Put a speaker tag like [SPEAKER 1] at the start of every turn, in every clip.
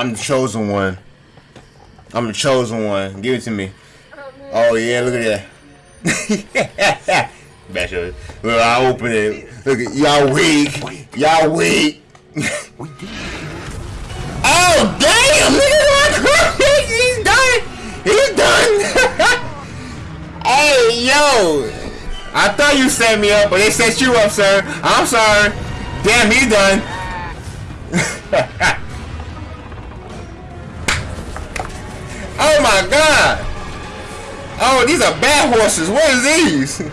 [SPEAKER 1] I'm the chosen one. I'm the chosen one. Give it to me. Oh yeah, look at that. Special. Look, I open it. Look at y'all weak. Y'all weak. oh damn! Look at that! He's done. He's done. hey yo! I thought you set me up, but they set you up, sir. I'm sorry. Damn, he done. Oh my god! Oh, these are bad horses. What is these?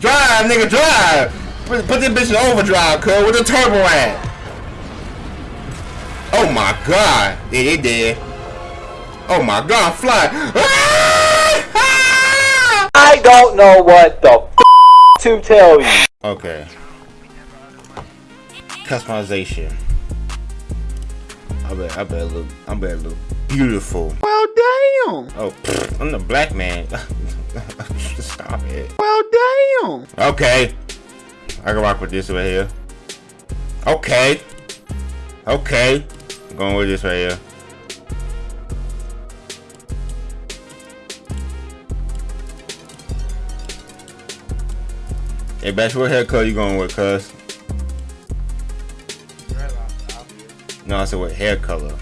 [SPEAKER 1] drive, nigga, drive. Put, put this bitch in overdrive, cuz. With the turbo at? Oh my god. Yeah, they did. Oh my god, fly.
[SPEAKER 2] I don't know what the f to tell you.
[SPEAKER 1] Okay. Customization. I bet I bet look I bet look beautiful.
[SPEAKER 3] Well damn.
[SPEAKER 1] Oh pfft, I'm the black man. Stop it.
[SPEAKER 3] Well damn.
[SPEAKER 1] Okay. I can rock with this right here. Okay. Okay. I'm going with this right here. Hey, Bash, what haircut you going with, cuz? No, I said what hair color.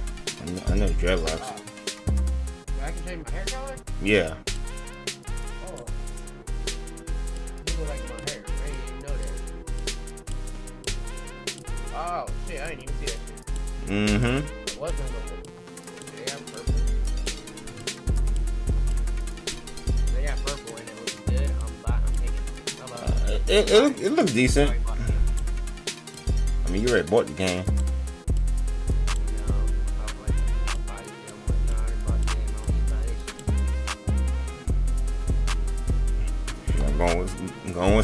[SPEAKER 1] I know, I know dreadlocks.
[SPEAKER 4] I can change my hair color?
[SPEAKER 1] Yeah.
[SPEAKER 4] Oh. You like my hair. I didn't even know that. Oh, shit, I didn't even see that shit.
[SPEAKER 1] Mm-hmm.
[SPEAKER 4] It wasn't the They got purple. They got purple and it looks good. I'm, I'm taking it. I love it.
[SPEAKER 1] It, it, look- it looks decent. I mean, you already bought the game.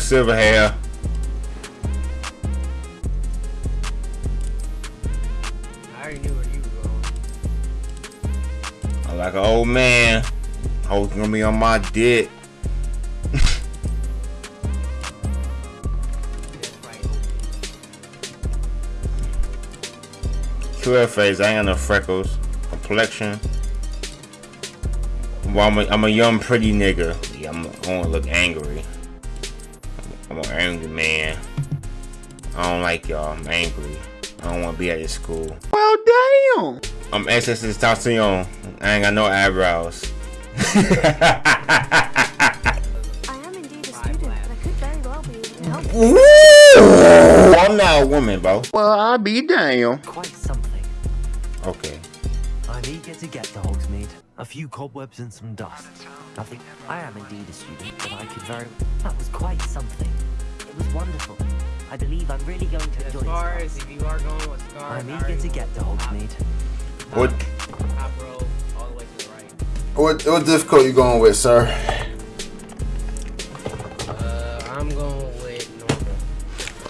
[SPEAKER 1] Silver hair.
[SPEAKER 4] I already knew where you were going.
[SPEAKER 1] I'm like an old man. Hoes gonna be on my dick. Clear face. I ain't got no freckles. Complexion. Well, I'm a, I'm a young, pretty nigga. Yeah, I'm, I wanna look angry. I don't like y'all. I'm angry. I don't wanna be at this school.
[SPEAKER 3] Well damn.
[SPEAKER 1] I'm SS Tentacion. I ain't got no eyebrows.
[SPEAKER 5] I am indeed a student, but I could very well be able to help.
[SPEAKER 1] Woo! I'm not a woman, bro.
[SPEAKER 3] Well I'll be damn.
[SPEAKER 6] Quite something.
[SPEAKER 1] Okay.
[SPEAKER 6] I'm eager to get to Hogsmeade. A few cobwebs and some dust. Nothing. I am indeed a student, but I could very. That was quite something. It was wonderful. I believe I'm really going to
[SPEAKER 4] As
[SPEAKER 6] enjoy
[SPEAKER 4] far
[SPEAKER 6] this.
[SPEAKER 4] as if you are going with scars,
[SPEAKER 6] I'm eager
[SPEAKER 4] already
[SPEAKER 6] to get to
[SPEAKER 4] know.
[SPEAKER 6] Hogsmeade.
[SPEAKER 1] What
[SPEAKER 4] Top row, all the way to the right.
[SPEAKER 1] what what difficult you going with, sir?
[SPEAKER 4] Uh, I'm going with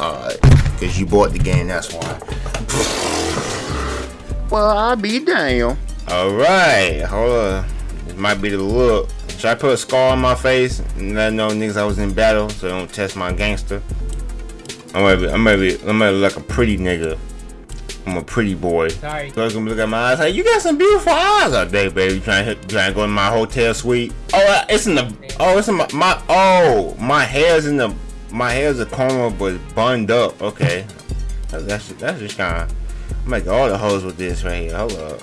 [SPEAKER 4] normal.
[SPEAKER 1] Alright. Cause you bought the game, that's why.
[SPEAKER 3] Well I'll be damn.
[SPEAKER 1] Alright, hold on. This might be the look. Should I put a scar on my face and let know niggas I was in battle so they don't test my gangster? I'm gonna be, I'm gonna be, I'm gonna look like a pretty nigga. I'm a pretty boy.
[SPEAKER 4] Sorry.
[SPEAKER 1] So I can look at my eyes like, you got some beautiful eyes out there, baby. Trying to, hit- trying to go in my hotel suite. Oh, uh, it's in the, oh, it's in my, my, oh, my hair's in the, my hair's a comb but it's bunned up. Okay. That's, that's, that's just kind of, I'm like all the hoes with this right here. Hold up.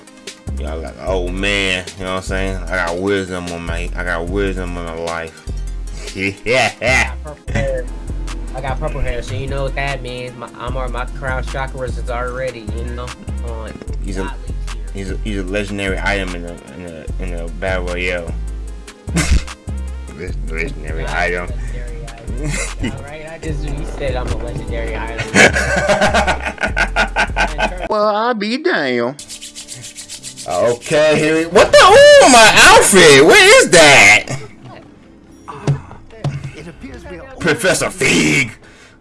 [SPEAKER 1] Y'all like, oh man, you know what I'm saying? I got wisdom on my, I got wisdom on my life. yeah.
[SPEAKER 4] Purple hair. I got purple hair, so you know what that means. My, I'm or my crown chakras is already, you know, on.
[SPEAKER 1] He's a- He's a, he's a legendary item in the, in the, in the battle royale. Leg- legendary item.
[SPEAKER 4] Legendary item. Alright, I just you said I'm a legendary item.
[SPEAKER 3] Well I'll be damn.
[SPEAKER 1] Okay, here we, what the? Oh, my outfit. What is that? Professor Fig.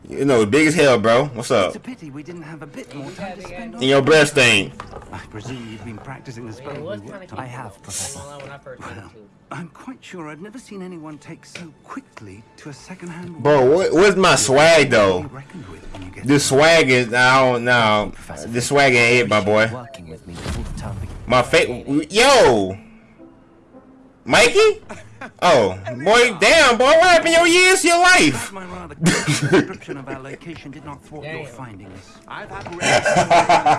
[SPEAKER 1] You know, big as hell, bro. What's up?
[SPEAKER 6] It's a pity we didn't have a bit more time to spend on.
[SPEAKER 1] In your breast thing.
[SPEAKER 7] I presume you've been practicing the
[SPEAKER 4] Yeah,
[SPEAKER 7] spell
[SPEAKER 4] it
[SPEAKER 7] we
[SPEAKER 4] was
[SPEAKER 7] worked
[SPEAKER 4] kind of
[SPEAKER 7] on.
[SPEAKER 6] I have, Professor.
[SPEAKER 4] Well, I first did it too.
[SPEAKER 7] I'm quite sure I've never seen anyone take so quickly to a second-hand
[SPEAKER 1] Bro, what, what's my swag though?
[SPEAKER 7] reckoned with when you get
[SPEAKER 1] This swag is I don't know.
[SPEAKER 6] Professor.
[SPEAKER 1] This swag ain't it, my boy.
[SPEAKER 6] Working with me before the term begins.
[SPEAKER 1] My face, yo, Mikey. Oh, boy, damn, boy, what happened to your years, to your life?
[SPEAKER 7] My rather description of our location did not thwart your findings. I've had rare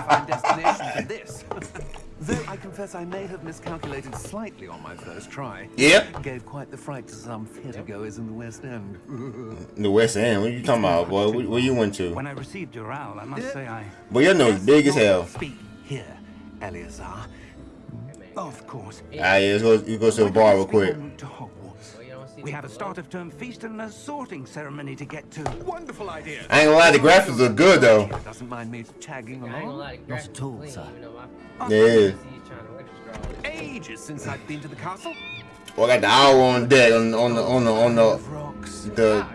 [SPEAKER 7] find destination for this. Though I confess I may have miscalculated slightly on my first try.
[SPEAKER 1] Yep.
[SPEAKER 7] Gave quite the fright to some theatregoers in the West End.
[SPEAKER 1] The West End. What are you talking about, boy? Where, where you went to?
[SPEAKER 7] When I received your owl, I must say I...
[SPEAKER 1] Boy, your nose big as hell.
[SPEAKER 7] Speak here, Eleazar. Of course.
[SPEAKER 1] Ah, yeah, let's go. You go to the bar real quick.
[SPEAKER 7] En route to Hogwarts.
[SPEAKER 4] Well, you don't see
[SPEAKER 7] We have a start of term feast and a sorting ceremony to get to. Wonderful idea.
[SPEAKER 1] I ain't gonna lie, the graphics look good though.
[SPEAKER 7] Doesn't mind me tagging
[SPEAKER 4] I
[SPEAKER 7] along.
[SPEAKER 6] Not at all, sir.
[SPEAKER 4] even though my-
[SPEAKER 1] Yeah.
[SPEAKER 4] he's trying to wear the straw.
[SPEAKER 7] Ages since I've been to the castle.
[SPEAKER 1] Well, I got the owl on deck on, on the on the on the
[SPEAKER 7] Rocks.
[SPEAKER 1] the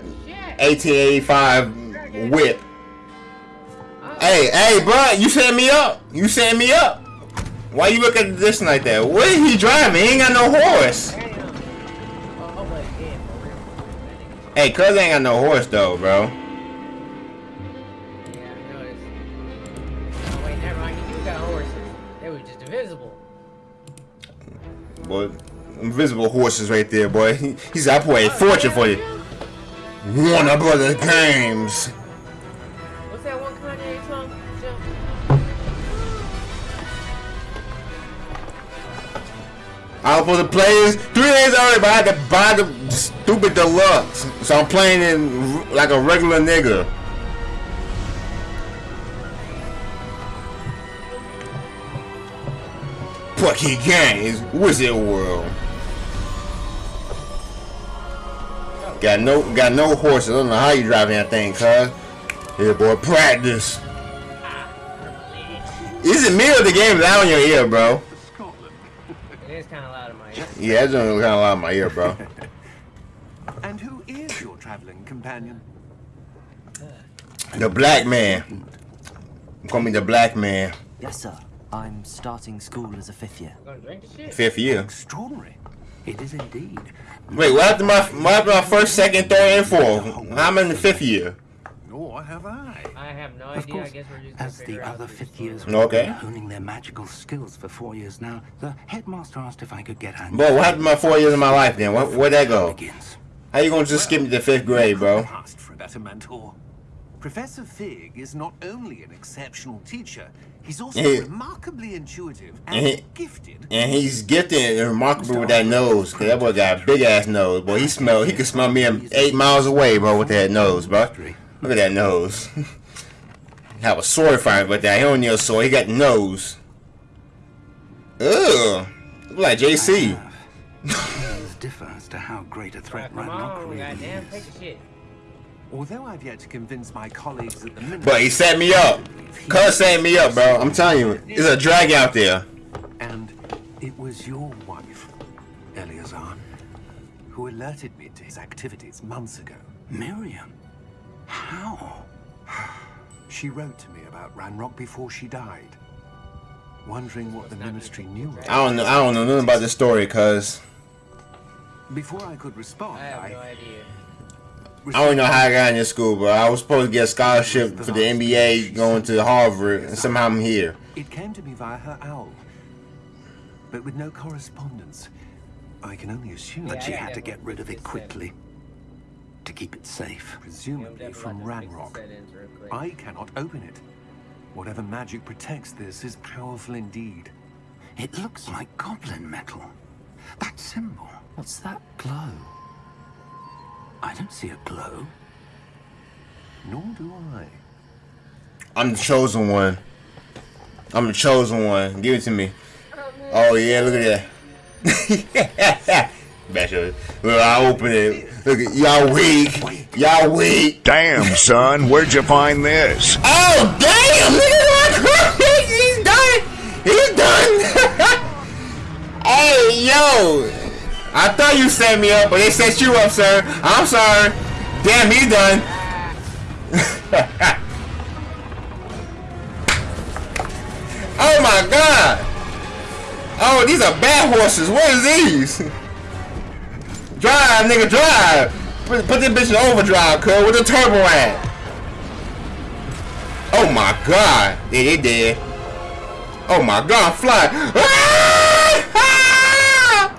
[SPEAKER 1] 1885 whip. Hey, hey, bro, you set me up. You set me up. Why you look at this like that? What is he driving? He ain't got no horse. Hey, cuz ain't got no horse though, bro.
[SPEAKER 4] Yeah, I got horses. They were just invisible.
[SPEAKER 1] Boy, invisible horses right there, boy. He, he's I put a fortune for you. Warner Brothers Games. I was supposed to play this three days early, but I had to buy the stupid deluxe. So I'm playing r- like a regular nigga. Pucky Gang is Wizard World. Got no got no horses. I don't know how you driving that thing, cuz. Here boy, practice. Is it me or the game loud in your ear, bro? Yeah, it's kind of loud in my ear, bro.
[SPEAKER 7] And who is your traveling companion?
[SPEAKER 1] The black man. Call me the black man.
[SPEAKER 6] Yes, sir. I'm starting school as a fifth year.
[SPEAKER 4] Oh, drink shit.
[SPEAKER 1] Fifth year.
[SPEAKER 7] Extraordinary. It is indeed.
[SPEAKER 1] Wait, what happened to my what happened to my first, second, third, and fourth? I'm in the fifth year.
[SPEAKER 7] Nor have I.
[SPEAKER 4] I have no
[SPEAKER 7] Of
[SPEAKER 4] idea. I
[SPEAKER 7] course,
[SPEAKER 4] guess we're just
[SPEAKER 7] as the other fifth
[SPEAKER 4] story.
[SPEAKER 7] years
[SPEAKER 1] Okay.
[SPEAKER 7] were honing their magical skills for four years now, the headmaster asked if I could get hand.
[SPEAKER 1] Bro, what happened to my four years of my life then? What, where'd that go?
[SPEAKER 7] Begins.
[SPEAKER 1] How you gonna just skip me to fifth grade, bro?
[SPEAKER 7] Asked for a better mentor. Professor Fig is not only an exceptional teacher, he's also
[SPEAKER 1] Yeah.
[SPEAKER 7] remarkably intuitive
[SPEAKER 1] And
[SPEAKER 7] and
[SPEAKER 1] he-
[SPEAKER 7] gifted.
[SPEAKER 1] And he's gifted and remarkable with that nose. Cause that boy got a big ass nose. Boy, he smell he can smell me eight miles away, bro, with that nose, bro. Look at that nose. Have a sword fight but that. He don't need a sword, he got nose. Ugh. Look like JC.
[SPEAKER 7] Opinions differ as to how great a
[SPEAKER 4] Alright,
[SPEAKER 7] threat
[SPEAKER 4] come
[SPEAKER 7] Ranrock
[SPEAKER 4] on,
[SPEAKER 7] really is.
[SPEAKER 4] take the shit.
[SPEAKER 7] Although I've yet to convince my colleagues at the minute.
[SPEAKER 1] But he set me up. Cuz set me up, bro. I'm telling you, there's a drag out there.
[SPEAKER 7] And it was your wife, Eleazar, who alerted me to his activities months ago. Miriam? How? She wrote to me about Ranrock before she died. Wondering what the ministry knew.
[SPEAKER 1] I don't know. I don't know nothing about this story, cuz
[SPEAKER 7] Before I could respond,
[SPEAKER 4] I have no idea.
[SPEAKER 1] I don't know how I got in this school, but I was supposed to get a scholarship for the NBA going to Harvard, and somehow I'm here.
[SPEAKER 7] It came to me via her owl, but with no correspondence. I can only assume that she had to get rid of it quickly to keep it safe. Presumably from Ranrock. I cannot open it. Whatever magic protects this is powerful indeed. It looks like goblin metal. That symbol.
[SPEAKER 6] What's that glow?
[SPEAKER 7] I don't see a glow. Nor do I.
[SPEAKER 1] I'm the chosen one. I'm the chosen one. Give it to me. Oh yeah, look at that. Special. Look, I open it. Look at y'all weak. Y'all weak.
[SPEAKER 8] Damn, son, where'd you find this?
[SPEAKER 1] Oh damn! Look at that! He's done. He's done. hey yo! I thought you set me up, but they set you up, sir. I'm sorry. Damn, he's done. Oh my god! Oh, these are bad horses. What is these? Drive, nigga, drive. Put, put this bitch in overdrive, cuz. With the turbo at? Oh my god. Yeah, they did. Oh my god, fly. Ah! Ah!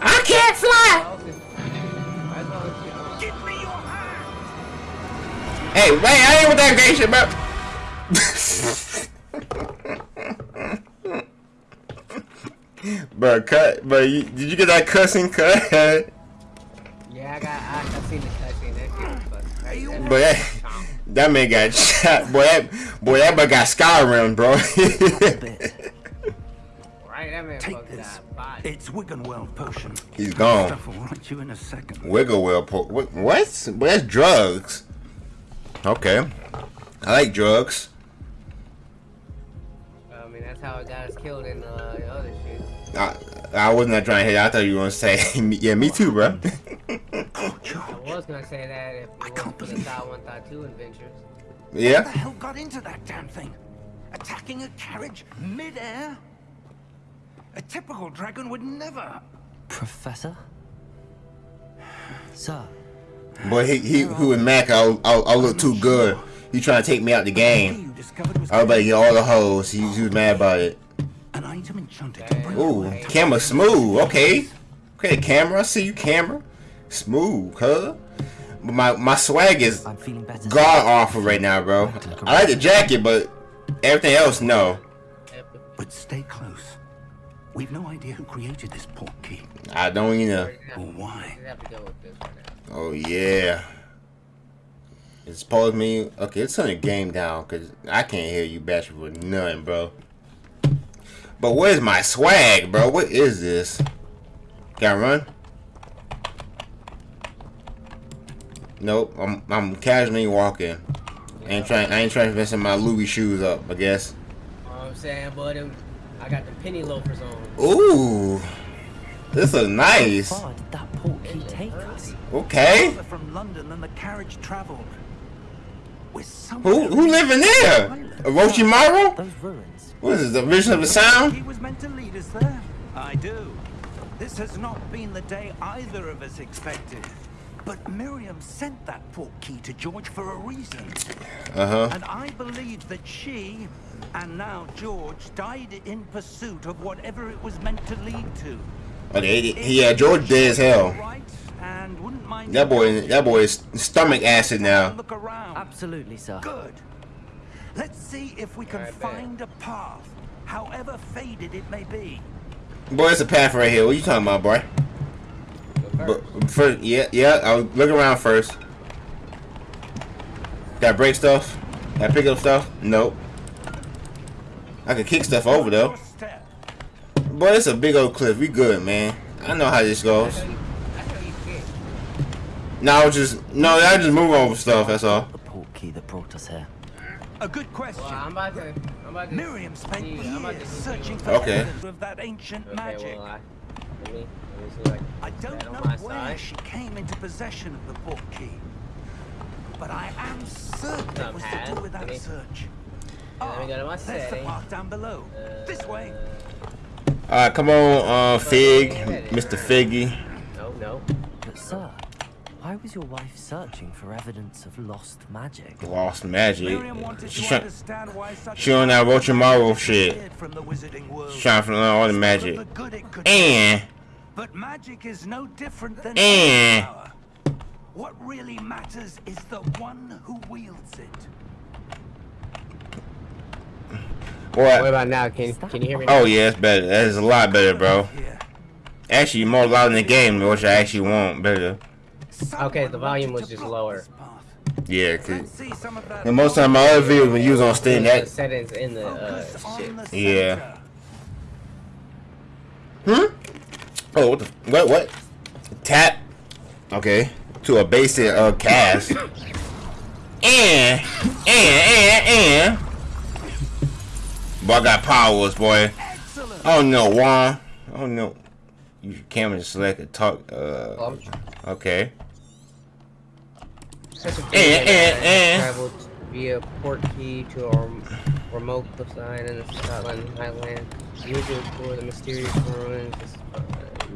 [SPEAKER 1] I can't fly.
[SPEAKER 7] Give me your hand!
[SPEAKER 1] Hey, wait, I ain't with that gay shit, bro. bro, cut. Bro, you, did you get that cussing cut?
[SPEAKER 4] Yeah, I got. I, I seen the cutscene. That shit was fucking crazy.
[SPEAKER 1] That, that man got shot. Boy, that boy, that boy got Skyrim, bro.
[SPEAKER 4] Right, that man
[SPEAKER 7] Take
[SPEAKER 4] fucked
[SPEAKER 7] this.
[SPEAKER 4] that body.
[SPEAKER 7] It's Wiggenweld potion.
[SPEAKER 1] He's gone.
[SPEAKER 7] Stuff will right you in a second.
[SPEAKER 1] Wiggle well, po- what? What? That's drugs. Okay, I like drugs.
[SPEAKER 4] I that's how it got us killed in uh, the other shit.
[SPEAKER 1] I, I was not trying to hit. I thought you were gonna say, yeah, me too, bro.
[SPEAKER 7] Oh,
[SPEAKER 4] I was gonna say that if it wasn't for the Thought 1, Thought 2 adventures. Yeah.
[SPEAKER 7] What the hell got into that damn thing? Attacking a carriage mid-air? A typical dragon would never.
[SPEAKER 6] Professor? Sir,
[SPEAKER 1] Boy, he he who was Mac, I I I look too good. He trying to take me out the game.
[SPEAKER 7] you discovered was
[SPEAKER 1] I about to get all the hoes. He, he was mad about it.
[SPEAKER 7] an item enchanted to bring
[SPEAKER 1] Ooh, camera smooth. Okay, okay, camera. I see you, camera. Smooth, huh? But my my swag is
[SPEAKER 6] I'm feeling better.
[SPEAKER 1] god awful right now, bro. I like the jacket, but everything else, no.
[SPEAKER 7] But stay close. We've no idea who created this port key
[SPEAKER 1] I don't even know.
[SPEAKER 7] or why.
[SPEAKER 4] Oh, have to go with this one now.
[SPEAKER 1] Oh yeah. It's supposed to me. Okay, let's turn the game down because I can't hear you bashing with nothing, bro. But where's my swag, bro? What is this? Gotta run? Nope. I'm I'm casually walking. I ain't trying. I ain't trying to mess my Louis shoes up. I guess.
[SPEAKER 4] You know what I'm saying, but I got the penny loafers on.
[SPEAKER 1] Ooh, this is nice.
[SPEAKER 6] How far did that port key take us?
[SPEAKER 1] Okay.
[SPEAKER 7] From London than the carriage travelled.
[SPEAKER 1] Who who living there? Orochimaru?
[SPEAKER 6] Those ruins.
[SPEAKER 1] What is this? The vision of the sound?
[SPEAKER 7] He was meant to lead us there. I do. This has not been the day either of us expected. But Miriam sent that port key to George for a reason.
[SPEAKER 1] Uh huh.
[SPEAKER 7] And I believe that she, and now George, died in pursuit of whatever it was meant to lead to.
[SPEAKER 1] Okay, he- yeah, George dead as hell.
[SPEAKER 7] Right? And wouldn't mind
[SPEAKER 1] That boy, that boy is stomach acid now.
[SPEAKER 7] Look around.
[SPEAKER 6] Absolutely, sir.
[SPEAKER 7] Good. Let's see if we can
[SPEAKER 4] Alright, bet.
[SPEAKER 7] find a path, however faded it may be.
[SPEAKER 1] Boy, it's a path right here. What you talking about, boy?
[SPEAKER 4] First.
[SPEAKER 1] But first, yeah, yeah. I'll look around first. Got break stuff? Got pick up stuff? Nope. I can kick stuff over though.
[SPEAKER 7] Your.
[SPEAKER 1] Boy, it's a big old cliff. We good, man. I know how this goes.
[SPEAKER 4] That's how you, that's how you kick.
[SPEAKER 1] No, I just no, I just move over stuff. That's all.
[SPEAKER 6] The port key that brought us here.
[SPEAKER 7] A good question.
[SPEAKER 4] Well, I'm about to. I'm about to.
[SPEAKER 7] Miriam spent
[SPEAKER 4] see, I'm about to
[SPEAKER 7] years searching for
[SPEAKER 1] Okay.
[SPEAKER 7] evidence of that ancient
[SPEAKER 4] Okay,
[SPEAKER 7] magic.
[SPEAKER 4] well, I, let me, let me. Like,
[SPEAKER 7] I don't know
[SPEAKER 4] on
[SPEAKER 7] where
[SPEAKER 4] side.
[SPEAKER 7] she came into possession of the port key, but I am certain it
[SPEAKER 4] Some
[SPEAKER 7] was to do with that
[SPEAKER 4] maybe.
[SPEAKER 7] search.
[SPEAKER 4] let me go to my
[SPEAKER 7] there's the
[SPEAKER 4] setting.
[SPEAKER 7] path down below. this way.
[SPEAKER 4] Uh,
[SPEAKER 1] All right, come on, uh, Fig, Mr. Figgy.
[SPEAKER 4] No, no.
[SPEAKER 6] But, sir, why was your wife searching for evidence of lost magic?
[SPEAKER 1] Lost magic.
[SPEAKER 7] Miriam wanted
[SPEAKER 1] She
[SPEAKER 7] to
[SPEAKER 1] try,
[SPEAKER 7] understand why such
[SPEAKER 1] she on that Orochimaru shit.
[SPEAKER 7] disappeared from the wizarding world.
[SPEAKER 1] She trying to learn all the magic.
[SPEAKER 7] the good it could do.
[SPEAKER 1] And
[SPEAKER 7] But magic is no different than
[SPEAKER 1] Eh.
[SPEAKER 7] power. What really matters is the one who wields it.
[SPEAKER 4] What
[SPEAKER 1] what?
[SPEAKER 4] about now? Can can you hear me? Now?
[SPEAKER 1] Oh yeah, it's better. That is a lot better, bro.
[SPEAKER 7] Here.
[SPEAKER 1] Actually, more loud in the game, which I actually want better.
[SPEAKER 4] Okay, the volume was just lower.
[SPEAKER 1] Yeah, cause
[SPEAKER 7] see some of that
[SPEAKER 1] and most of my other videos when you was on Steam, that
[SPEAKER 4] settings in the uh, shit.
[SPEAKER 1] Yeah. Hmm? Oh, what the? What? What? Tap. Okay. To a basic uh cast. And and and and. Boy, I got powers, boy.
[SPEAKER 7] Excellent.
[SPEAKER 1] Oh no, Juan. Oh no. Use your camera to select and talk. Uh.
[SPEAKER 4] Well, I'm
[SPEAKER 1] Okay.
[SPEAKER 4] Such a
[SPEAKER 1] Eh, eh, eh.
[SPEAKER 4] Travel via port key to a remote cliffside in the Scotland Highland. To explore the mysterious ruins uh,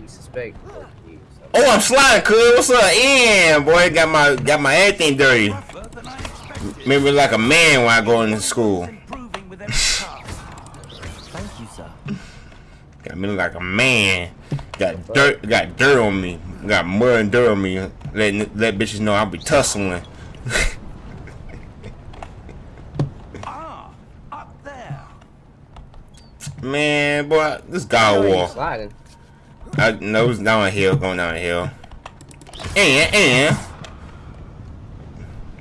[SPEAKER 4] we suspect. port key,
[SPEAKER 1] Oh, I'm sliding, cuz. What's up? And boy, got my got my everything dirty.
[SPEAKER 7] Rougher than I expected.
[SPEAKER 1] Made me look like a man when I go into school. Got me look like a man. Got dirt, got dirt on me. Got mud and dirt on me. Letting let bitches know I'll be tussling.
[SPEAKER 7] Ah, up there.
[SPEAKER 1] Man, boy, this guy
[SPEAKER 4] How
[SPEAKER 1] War.
[SPEAKER 4] sliding?
[SPEAKER 1] I know it's down a hill, going down a hill. And and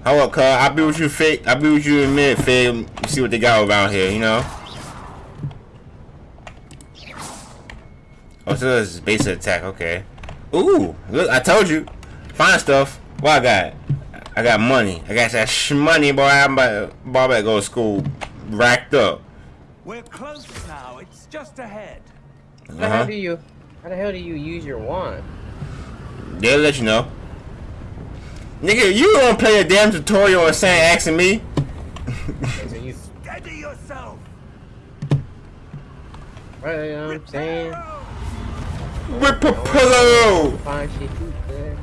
[SPEAKER 1] hold up, cuz I'll be with you, Fig. I'll be with you in a minute, Fig. See what they got around here, you know. Oh, so this is basic attack. Okay. Ooh, look, I told you. Fine stuff. What I got? I got money. I got that sh money, boy. I'm about, boy, I better go to school racked up.
[SPEAKER 7] We're close now. It's just ahead.
[SPEAKER 4] How the
[SPEAKER 1] Uh-huh.
[SPEAKER 4] hell do you? How the hell do you use your wand?
[SPEAKER 1] They'll let you know. Nigga, you gonna play a damn tutorial and saying asking me?
[SPEAKER 4] So you,
[SPEAKER 7] Steady yourself.
[SPEAKER 4] right, what I'm saying? Too, good.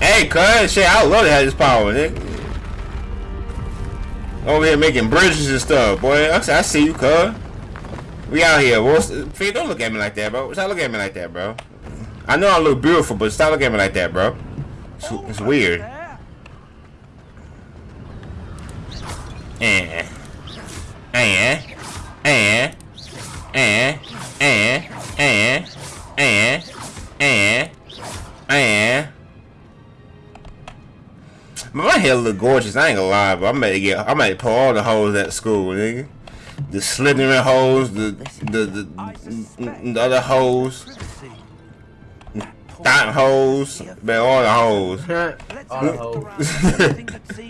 [SPEAKER 1] Hey, cuz, shit, I love to have this power, nigga. Over here making bridges and stuff, boy. I see- you, cuz. We out here. What's, don't look at me like that, bro. Stop looking at me like that, bro. I know I look beautiful, but stop looking at me like that, bro. It's, it's weird.
[SPEAKER 7] There.
[SPEAKER 1] And, and, and, and, eh, eh, eh, eh. My hair look gorgeous. I ain't gonna lie, but I might get, I might pull all the holes at school, nigga. The Slytherin hoes, the the the, the other
[SPEAKER 7] holes,
[SPEAKER 1] that holes, but all the
[SPEAKER 7] holes.
[SPEAKER 4] all the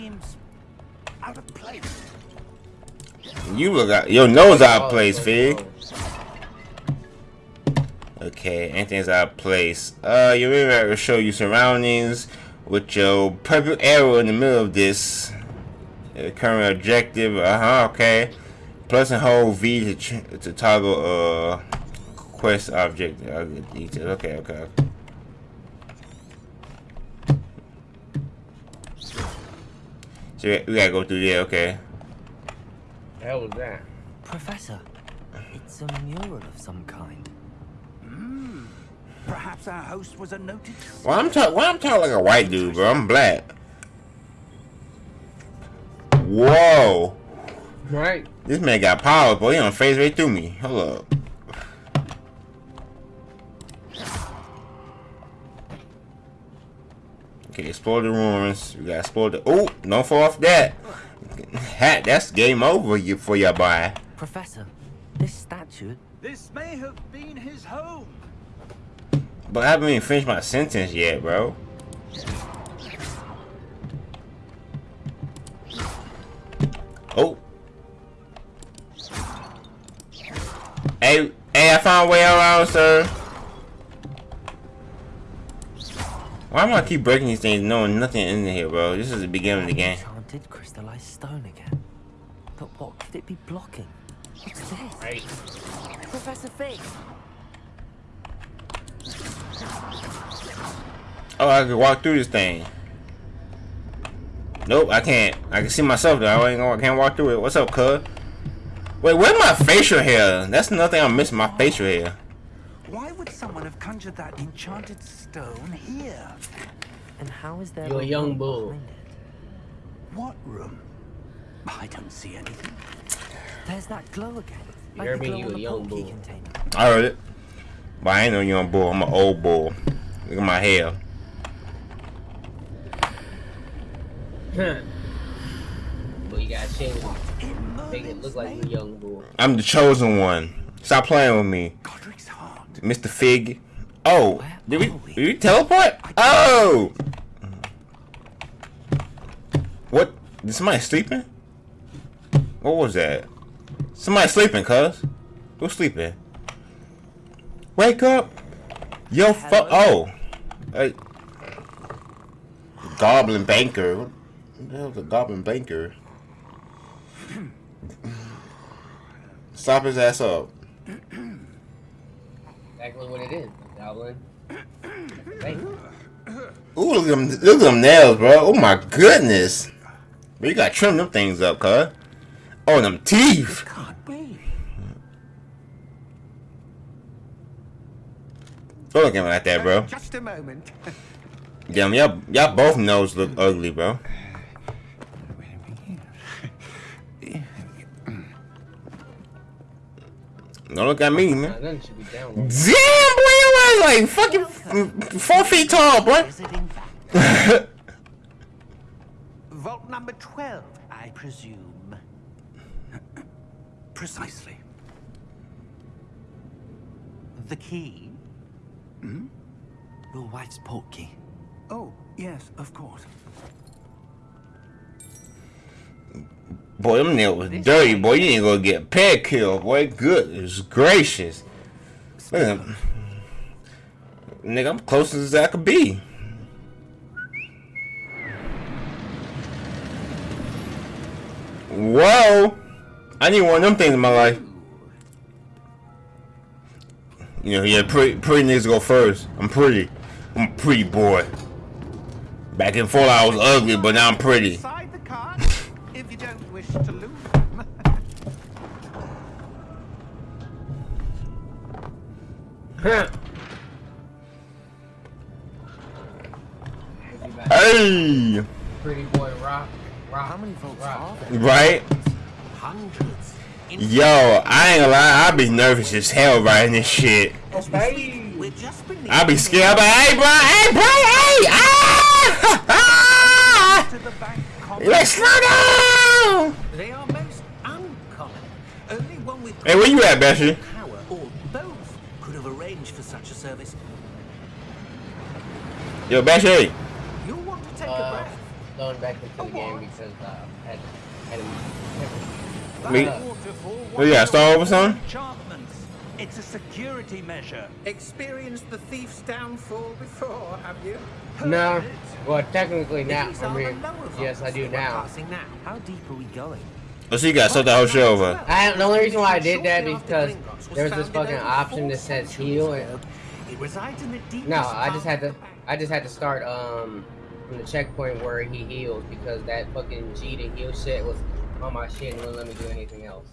[SPEAKER 1] you look out, your nose out of place, fig. Okay, anything's out of place. Uh, you really have to show you surroundings with your purple arrow in the middle of this. Uh, current objective. Uh huh. Okay. Plus and hold V to ch- to toggle uh quest object. I'll get details. Okay. Okay. So we we gotta go through there. Okay.
[SPEAKER 4] The hell was that?
[SPEAKER 6] Professor, it's a mural of some kind. Hmm.
[SPEAKER 7] Perhaps our host was a noted.
[SPEAKER 1] Well, I'm talking. Well, I'm talking like a white dude, bro. I'm black. Whoa.
[SPEAKER 4] Right.
[SPEAKER 1] This man got power, boy. He on phase right through me. Hold up. Okay, explore the ruins. We gotta explore the. Oh, don't fall off that. Hat. That's game over you for your boy.
[SPEAKER 6] Professor, this statue.
[SPEAKER 7] This may have been his home.
[SPEAKER 1] But I haven't even finished my sentence yet, bro. Oh. Hey, hey, I found a way around, sir. Why am I keep breaking these things knowing nothing in here, bro? This is the beginning of the game.
[SPEAKER 6] Enchanted crystallized stone again. But what could it be blocking? What's this?
[SPEAKER 4] Right.
[SPEAKER 6] Professor Fig!
[SPEAKER 1] Oh, I can walk through this thing. Nope, I can't. I can see myself though. I ain't gonna, I can't walk through it. What's up, cuz? Wait, where's my facial hair? That's another thing I'm missing. My facial hair.
[SPEAKER 7] Why would someone have conjured that enchanted stone here?
[SPEAKER 6] And how is there
[SPEAKER 4] You're a young
[SPEAKER 6] room
[SPEAKER 4] bull.
[SPEAKER 7] What room? I don't see anything.
[SPEAKER 6] There's that glow again.
[SPEAKER 4] You
[SPEAKER 6] Like
[SPEAKER 4] heard me, you a young
[SPEAKER 6] portkey
[SPEAKER 4] bull.
[SPEAKER 6] container.
[SPEAKER 1] I heard it. But I ain't no young bull. I'm an old bull. Look at my hair.
[SPEAKER 4] But you gotta change. Make it look like a young bull.
[SPEAKER 1] I'm the chosen one. Stop playing with me,
[SPEAKER 7] Godric's heart.
[SPEAKER 1] Mr. Fig. Oh,
[SPEAKER 6] Where
[SPEAKER 1] did we,
[SPEAKER 6] are we?
[SPEAKER 1] did we teleport? Oh! What? Is Did somebody sleeping? What was that? Somebody sleeping, cuz. Who's sleeping? Wake up! Yo, fuck. Oh. Hey. Goblin banker. What the hell's a goblin banker? Stop his ass up.
[SPEAKER 4] Exactly what it is. Goblin.
[SPEAKER 1] Ooh, look at them, look at them nails, bro. Oh my goodness. Bro, you gotta trim them things up, cuz. Oh, them teeth.
[SPEAKER 9] Can't be.
[SPEAKER 1] Don't look at me like that, bro.
[SPEAKER 9] Just a moment.
[SPEAKER 1] Damn, y'all, y'all both nose look ugly, bro. Don't look at me, man.
[SPEAKER 4] nah, nothing should be down.
[SPEAKER 1] Damn, boy, your ass like fucking four feet tall, boy.
[SPEAKER 10] Is it in fact?
[SPEAKER 9] Vault number 12.
[SPEAKER 10] I presume.
[SPEAKER 9] Precisely.
[SPEAKER 10] The key? Hmm? Your wife's portkey.
[SPEAKER 9] Oh, yes, of course.
[SPEAKER 1] Boy, them nails was dirty, boy. You ain't gonna go get a pedicure, boy. Goodness gracious. Look at him. Nigga, I'm close as I could be. Whoa! I need one of them things in my life. You know, yeah, pretty, pretty niggas go first. I'm pretty. I'm a pretty boy. Back in Fallout, I was ugly, but now I'm pretty.
[SPEAKER 9] Side the cards if you don't wish to lose them.
[SPEAKER 1] Hey!
[SPEAKER 4] Pretty boy rock. Rock.
[SPEAKER 10] How many votes
[SPEAKER 4] rock.
[SPEAKER 1] Right?
[SPEAKER 10] Hundreds.
[SPEAKER 1] Yo, I ain't gonna lie, I be nervous as hell writing this shit.
[SPEAKER 4] Okay.
[SPEAKER 10] We're just beneath
[SPEAKER 1] I be scared, but hey, bro, hey, bro, hey! Ah!
[SPEAKER 9] to the bank common.
[SPEAKER 1] Let's slow down!
[SPEAKER 10] They are most uncommon. Only one with
[SPEAKER 1] Hey, where you at, Bessie?
[SPEAKER 10] power or both could have arranged for such a service.
[SPEAKER 1] Yo, Bessie.
[SPEAKER 9] You want to take a
[SPEAKER 4] Uh,
[SPEAKER 9] breath?
[SPEAKER 4] going back into the game because uh, I had, had a,
[SPEAKER 1] Me-
[SPEAKER 4] Uh,
[SPEAKER 1] What you got, start over, son?
[SPEAKER 7] Enchantments. It's a security measure.
[SPEAKER 9] Experienced the thief's downfall before, have you?
[SPEAKER 4] no. Well, technically now. I
[SPEAKER 10] are the
[SPEAKER 4] mean, yes, I do now.
[SPEAKER 10] Now. How deep are we going?
[SPEAKER 1] Oh, so you got start the whole show over.
[SPEAKER 4] I, the only reason why I did that
[SPEAKER 9] Shortly
[SPEAKER 4] is
[SPEAKER 9] after
[SPEAKER 4] because
[SPEAKER 9] Gringotts
[SPEAKER 4] there was this fucking option
[SPEAKER 9] four
[SPEAKER 4] that says heal. And,
[SPEAKER 10] It resides in the deepest
[SPEAKER 4] no, I just had to.
[SPEAKER 10] of the bank.
[SPEAKER 4] I just had to start um from the checkpoint where he heals because that fucking G to heal shit was on my shit and wouldn't let me do anything else.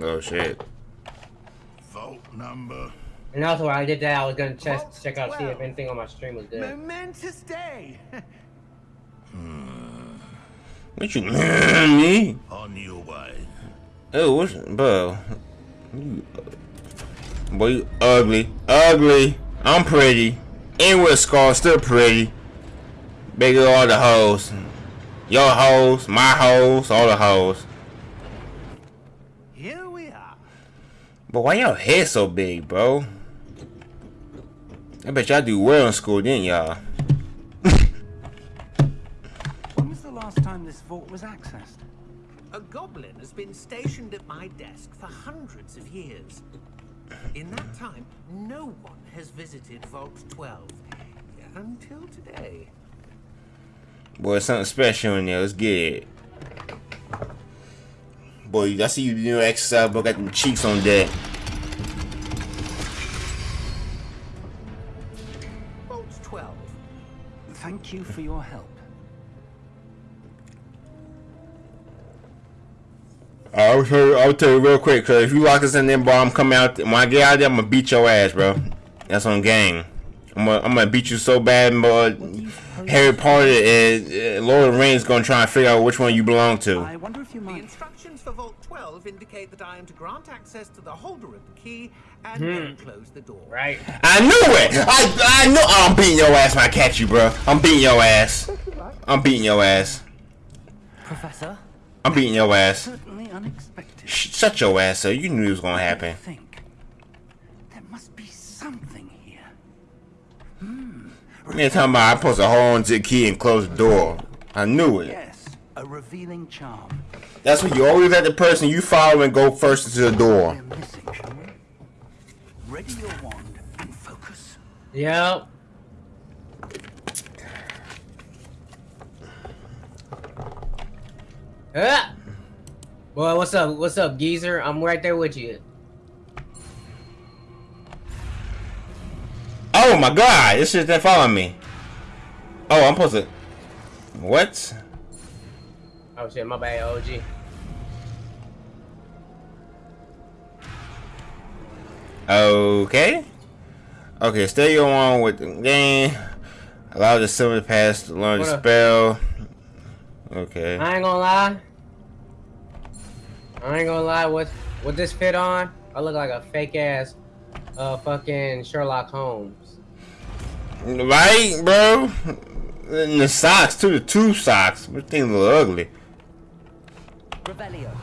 [SPEAKER 1] Oh, shit.
[SPEAKER 8] Vote number.
[SPEAKER 4] And also, when I did that, I was gonna check
[SPEAKER 9] Vault
[SPEAKER 4] check out see if anything on my stream was good.
[SPEAKER 9] Momentous day. Hmm.
[SPEAKER 1] What you, me?
[SPEAKER 8] On your way.
[SPEAKER 1] Oh, what's, bro? You- Boy, you ugly. Ugly. I'm pretty. And with scar, still pretty. Bigger all the hoes. Your hoes, my hoes, all the hoes.
[SPEAKER 7] Here we are.
[SPEAKER 1] But why your head so big, bro? I bet y'all do well in school, didn't y'all?
[SPEAKER 7] When was the last time this vault was accessed?
[SPEAKER 10] A goblin has been stationed at my desk for hundreds of years. In that time, no one has visited Vault 12 until today.
[SPEAKER 1] Boy, something special in there. Let's get it. Boy, I see you doing exercise, but got them cheeks on deck.
[SPEAKER 10] Vault 12.
[SPEAKER 7] Thank you for your help.
[SPEAKER 1] Uh, I'll tell you, I'll tell you real quick, cause if you lock us in there, bro, I'm coming out. When I get out there, I'm gonna beat your ass, bro. That's on game. I'm gonna, I'm gonna beat you so bad, but Harry Potter and uh, Lord of the Rings gonna try and figure out which one you belong to.
[SPEAKER 7] I wonder if you
[SPEAKER 10] The instructions for Vault 12 indicate that I am to grant access to the holder of the key and then close the door.
[SPEAKER 4] Right.
[SPEAKER 1] I knew it. I I knew. I'm beating your ass when I catch you, bro. I'm beating your ass. I'm beating your ass.
[SPEAKER 10] Professor?
[SPEAKER 1] I'm beating your ass.
[SPEAKER 7] Certainly unexpected.
[SPEAKER 1] Sh- shut your ass up. You knew it was gonna happen.
[SPEAKER 7] Think. There must be something here.
[SPEAKER 1] Man, talking about I'm supposed to hold on to the key and close the door. I knew it.
[SPEAKER 7] Yes, a revealing charm.
[SPEAKER 1] That's what you always let the person you follow and go first into the door.
[SPEAKER 7] We're missing. Ready your wand and focus.
[SPEAKER 4] Ah! Boy, what's up? What's up, geezer? I'm right there with you.
[SPEAKER 1] Oh my god, this shit that following me. Oh, I'm supposed to. What?
[SPEAKER 4] Oh shit, my bad, OG.
[SPEAKER 1] Okay. Okay, stay your on with the game. Allow the silver pass to learn the
[SPEAKER 4] What
[SPEAKER 1] spell. Okay.
[SPEAKER 4] I ain't gonna lie. I ain't gonna lie. With what this fit on? I look like a fake ass, uh, fucking Sherlock Holmes.
[SPEAKER 1] Right, bro? And the socks, too. The two socks. This thing look ugly.
[SPEAKER 6] Revelio.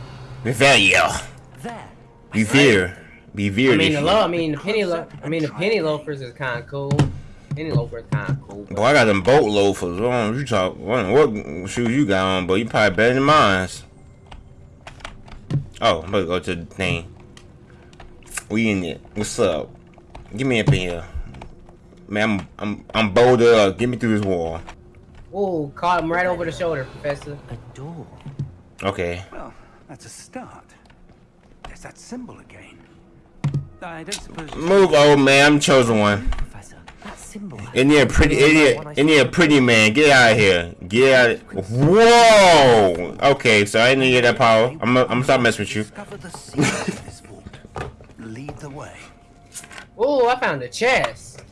[SPEAKER 1] Revelio.
[SPEAKER 6] There.
[SPEAKER 1] Be fear. Be fear.
[SPEAKER 4] I mean the low. I mean the penny. Lo- I mean the penny loafers is kind of cool. Penny loafers kind of cool.
[SPEAKER 1] Boy, I got them boat loafers. What you talk? What, what shoes you got on? But you probably better than mine. Oh, I'm about to go to the thing. We in it. What's up? Give me up in here. Man, I'm I'm I'm bolted up. Get me through this wall.
[SPEAKER 4] Ooh, caught him right over the shoulder, Professor.
[SPEAKER 6] A door.
[SPEAKER 1] Okay.
[SPEAKER 7] Well, that's a start. There's that symbol again. I don't suppose.
[SPEAKER 1] Move, old man. I'm chosen one.
[SPEAKER 6] Professor. That symbol.
[SPEAKER 1] In there, pretty idiot. In there, pretty man. Get out of here. Get out. Of Whoa. Okay, so I didn't get that power. I'm gonna I'm stop messing with you.
[SPEAKER 7] Discover the secret of this vault. Lead the way.
[SPEAKER 4] Ooh, I found a chest.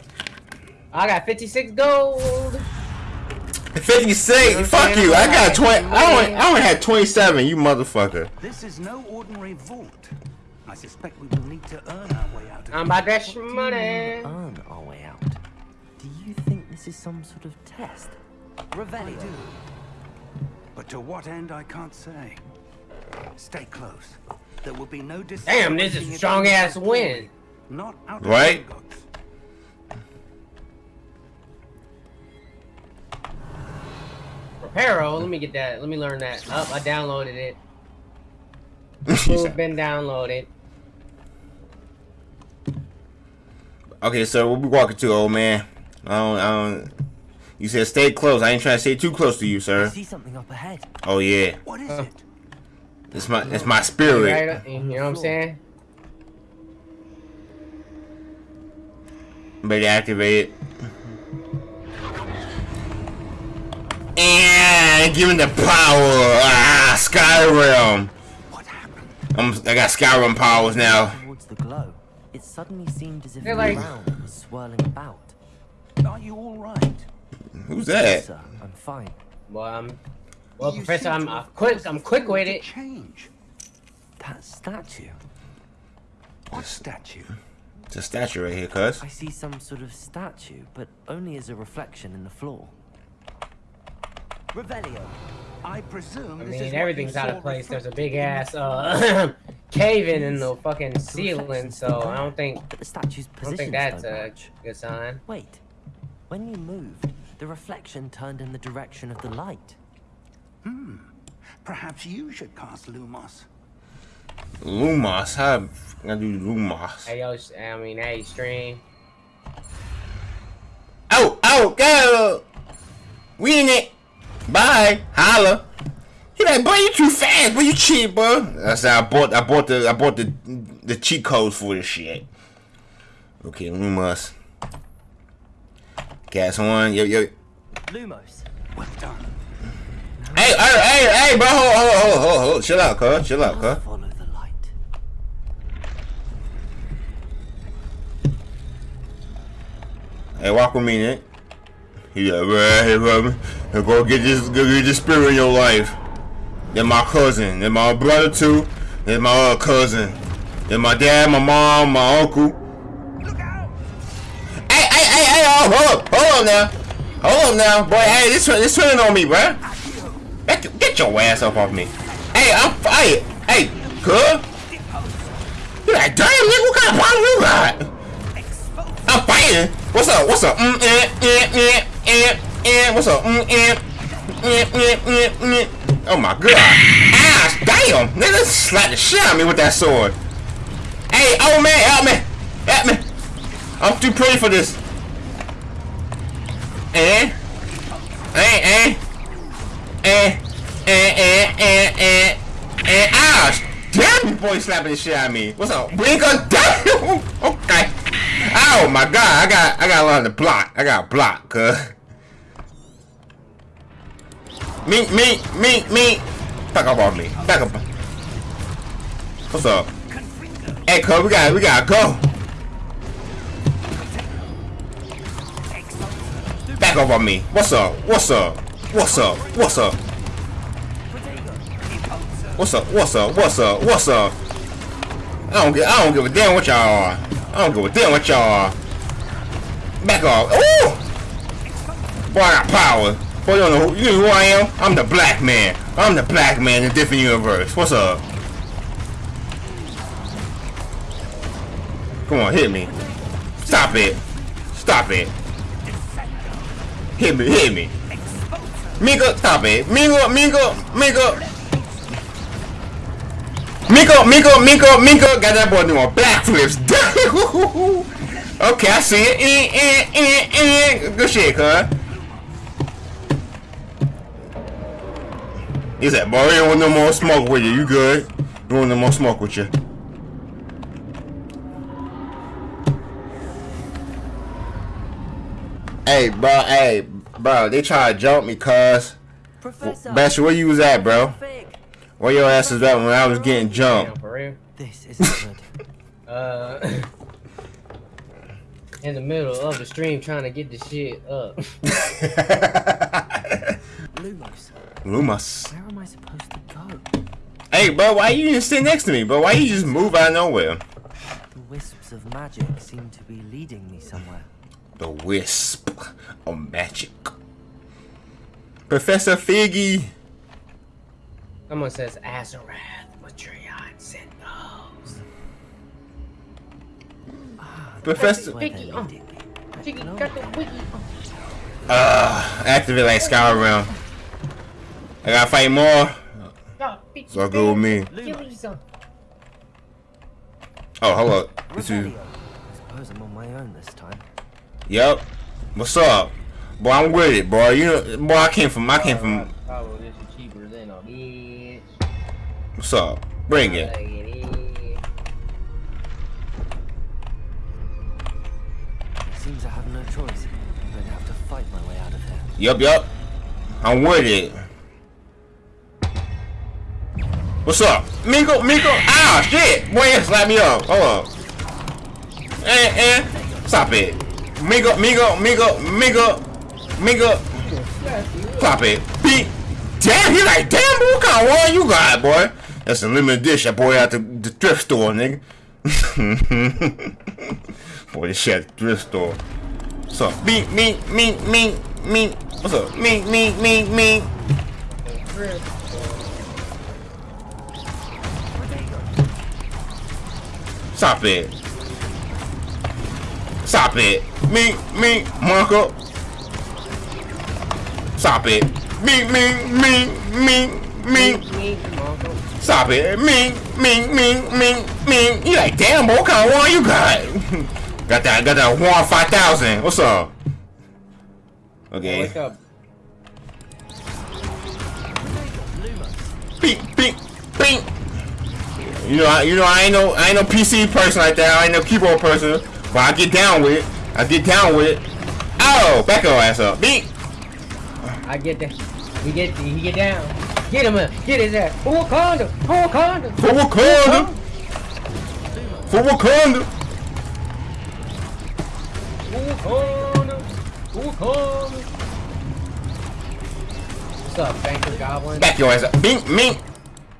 [SPEAKER 4] I got 56 gold.
[SPEAKER 1] 56. Fuck you. I got 20. I only, I only had 27. You motherfucker.
[SPEAKER 7] This is no ordinary vault. I suspect we will need to earn our way out of
[SPEAKER 4] I'm
[SPEAKER 7] it.
[SPEAKER 4] about that money.
[SPEAKER 6] Earn our way out. Do you think this is some sort of test? Revelio.
[SPEAKER 7] But to what end, I can't say. Stay close. There will be no
[SPEAKER 4] Damn, this is strong ass win.
[SPEAKER 7] Not out of
[SPEAKER 1] Right?
[SPEAKER 7] Gringotts.
[SPEAKER 4] Reparo, let me get that. Let me learn that. Up, I downloaded it. It's been downloaded.
[SPEAKER 1] okay, so what we walking to, old man? I don't, I don't. You said stay close. I ain't trying to stay too close to you,
[SPEAKER 6] I
[SPEAKER 1] sir.
[SPEAKER 6] see something up ahead.
[SPEAKER 1] Oh yeah,
[SPEAKER 7] What is it?
[SPEAKER 1] it's my, it's my spirit.
[SPEAKER 4] Right, uh, you know what I'm saying?
[SPEAKER 1] Better activate it. And give me the power. Ah, Skyrim.
[SPEAKER 7] What happened?
[SPEAKER 1] I'm, I got Skyrim powers now.
[SPEAKER 6] Towards the glow. It suddenly seemed as if the
[SPEAKER 4] like-
[SPEAKER 6] ground was swirling about.
[SPEAKER 7] Are you all right?
[SPEAKER 1] Who's that?
[SPEAKER 6] Sir, I'm fine.
[SPEAKER 4] Well, I'm. Well,
[SPEAKER 7] You
[SPEAKER 4] Professor, I'm uh, quick.
[SPEAKER 7] caused
[SPEAKER 4] I'm quick with it.
[SPEAKER 7] Change.
[SPEAKER 6] That statue.
[SPEAKER 7] What statue?
[SPEAKER 1] It's a statue right here, cuz.
[SPEAKER 6] I see some sort of statue, but only as a reflection in the floor. Revelio.
[SPEAKER 7] I presume
[SPEAKER 4] I
[SPEAKER 7] this is
[SPEAKER 4] mean, everything's out of place. There's a big ass
[SPEAKER 7] floor.
[SPEAKER 4] uh cave in in the fucking ceiling, so I don't think
[SPEAKER 6] But the statue's
[SPEAKER 4] I don't
[SPEAKER 6] positions
[SPEAKER 4] think that's a good sign.
[SPEAKER 6] Wait. When you moved, the reflection turned in the direction of the light. Hmm.
[SPEAKER 7] Perhaps you should cast Lumos.
[SPEAKER 1] Lumos. How I do Lumos?
[SPEAKER 4] Hey yo, I mean, hey, stream.
[SPEAKER 1] Oh, oh, go! We in it. Bye. Holla. He like, boy, you too fast, boy. You cheat, bro. That's how I bought. I bought the. I bought the the cheat codes for this shit. Okay, Lumos. Gas one. Yo, yo.
[SPEAKER 6] Lumos.
[SPEAKER 7] Well done.
[SPEAKER 1] Hey, hey, hey, hey, bro. Hold, hold, hold, hold, hold. Chill out, cuz. Chill out, cuz.
[SPEAKER 6] Follow the light.
[SPEAKER 1] Hey, walk with me, Nick. He like, brother. Hey, go get this, go get this spirit in your life. They're my cousin. They're my brother too. They're my other cousin. They're my dad, my mom, my uncle.
[SPEAKER 7] Look out!
[SPEAKER 1] Hey, hey, hey, hey, oh, hold up, hold up now. Hold up now, boy. Hey, this this turning on me, bruh. Get, get your ass up off me. Hey, I'm fight. Hey, good. You like, damn, nigga, what kind of problem you got? I'm fighting. What's up? What's up? Mm, eh, eh, eh, eh, eh. What's up? Mm, eh, eh, eh, eh, eh. Oh my god. Ass, damn. Nigga slap the shit out of me with that sword. Hey, oh man, help me. Help me. I'm too pretty for this. Eh? Eh, eh. Eh. And and and and and ouch! Damn, you boy slapping the shit out of me. What's up? Winker? Damn. Okay. Oh my god, I got I got a lot to block. I got block, cuz. Me, me, me, me. Back up off me. Back up. What's up? Hey, cuz, we got we gotta go. Back up on me. What's up? What's up? What's up? What's up? What's up? What's up? What's up? What's up? I don't give I don't give a damn what y'all are. I don't give a damn what y'all are. Back off. Ooh! Boy, I got power. Boy, you don't know who, you know who I am? I'm the black man. I'm the black man in a different universe. What's up? Come on, hit me. Stop it. Stop it. Hit me, hit me. Mika, stop it. Mika, Mika, Mika. Miko, Miko, Miko, Miko, got that boy doing backflips. okay, I see it. Eh, eh, eh, eh. Good shit, cuz. He said, boy, you don't want no more smoke with you. You good? You want no more smoke with you. Hey, bro, hey, bro, they try to jump me, cuz. Basher, where you was at, bro? Where your ass was at when I was getting jumped?
[SPEAKER 4] Damn, for real.
[SPEAKER 6] This isn't good.
[SPEAKER 4] Uh, in the middle of the stream trying to get the shit up.
[SPEAKER 6] Lumos,
[SPEAKER 1] Lumos.
[SPEAKER 6] where am I supposed to go?
[SPEAKER 1] Hey, bro, why you just sit next to me, bro? Why you just move out of nowhere?
[SPEAKER 6] The wisps of magic seem to be leading me somewhere.
[SPEAKER 1] The wisp of magic. Professor Figgy.
[SPEAKER 4] Someone says Azarath, Matrion, Sendos.
[SPEAKER 1] Professor.
[SPEAKER 6] Where they're
[SPEAKER 4] Picky, uh,
[SPEAKER 6] leading me.
[SPEAKER 4] Chicky got the wiki.
[SPEAKER 1] Uh, activate like Skyrim. I gotta fight more. So go with me. Oh, hello. This is.
[SPEAKER 6] I suppose I'm on my own this time.
[SPEAKER 1] Yep. What's up? Boy, I'm with it, boy. You know, boy, I came from, I came from. What's up? Bring it.
[SPEAKER 4] Like it is.
[SPEAKER 6] Seems I have no choice. I'm going to have to fight my way out of here.
[SPEAKER 1] Yup, yup. I'm with it. What's up? Miko, Miko. Ah, shit. Boy, you slap me up. Hold up. Eh, eh. Stop it. Miko, Miko, Miko, Miko, Miko. Stop it. Beat. Damn, he like, damn, what kind of one you got, boy? That's a limited dish I bought out the, the thrift store, nigga. boy, this shit at the thrift store. What's up? me, me, me, me. meat. What's up? Me, me, me, me. Stop it. Stop it. Me, me, Marco. Stop it. Me, me, me, me, me.
[SPEAKER 4] Meat, meat, marker.
[SPEAKER 1] Stop it. Me, me, me, me, me. You like, damn, boy, what kind of one you got? got that, got that one 5000. What's up? Okay.
[SPEAKER 4] Wake up.
[SPEAKER 1] Beep, beep, beep. You know, I, you know, I ain't no, I ain't no PC person like that. I ain't no keyboard person, but I get down with it. I get down with it. Oh, back your ass up. Beep.
[SPEAKER 4] I get that. He get he get down. Get him up. Get his ass. For Wakanda. For Wakanda.
[SPEAKER 1] For Wakanda. For Wakanda.
[SPEAKER 4] Wakanda. Wakanda. What's up, Banker Goblin?
[SPEAKER 1] Back your ass up. Bink, beep.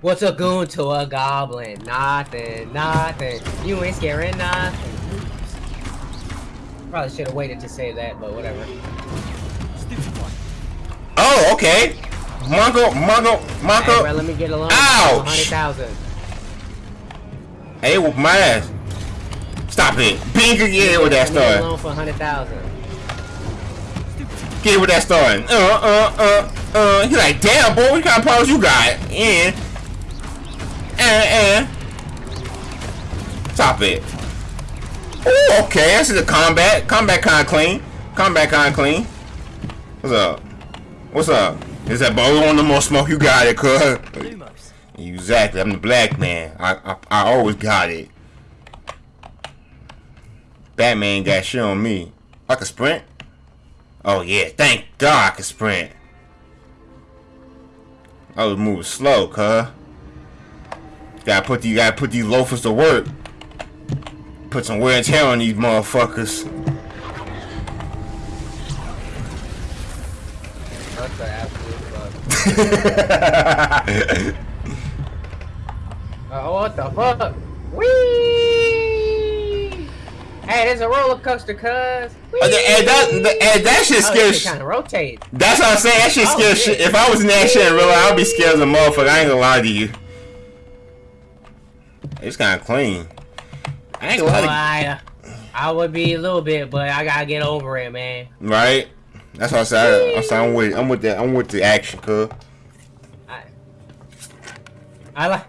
[SPEAKER 4] What's a goon to a goblin? Nothing, nothing. You ain't scaring nothing. Probably should have waited to say that, but whatever.
[SPEAKER 1] Oh, okay. Marco, Marco,
[SPEAKER 4] Hey,
[SPEAKER 1] Marco.
[SPEAKER 4] bro, let me get a loan.
[SPEAKER 1] Ouch. Hey, whoop my ass. Stop it. Pink again with that
[SPEAKER 4] Let me get a
[SPEAKER 1] story.
[SPEAKER 4] loan for hundred thousand.
[SPEAKER 1] Get with that story. Uh, uh, uh, uh. He's like, damn, boy, what kind of problems you got? Yeah. Uh, uh. Stop it. Ooh, okay. I see the combat. Combat kind of clean. Combat kind of clean. What's up? What's up? Is that boy want no more smoke? You got it, cuz. Exactly. I'm the black man. I, I I always got it. Batman got shit on me. I can sprint. Oh yeah, thank God I can sprint. I was moving slow, cuz. Gotta put these gotta put these loafers to work. Put some wear and tear on these motherfuckers.
[SPEAKER 4] That's an absolute fuck. Oh, what the fuck? Whee! Hey, there's a roller coaster, cuz.
[SPEAKER 1] Uh, and that, and that shit
[SPEAKER 4] Oh, kind of rotate.
[SPEAKER 1] That's what I'm saying. That shit
[SPEAKER 4] Oh,
[SPEAKER 1] scares
[SPEAKER 4] shit.
[SPEAKER 1] shit. If I was in that shit in real life, I'd be scared as a motherfucker. I ain't gonna lie to you. It's kind of clean. I ain't gonna lie to
[SPEAKER 4] I, I would be a little bit, but I gotta get over it, man.
[SPEAKER 1] Right? That's what I said. I'm saying I'm with. I'm with the. I'm with the action, cuz.
[SPEAKER 4] I, I like.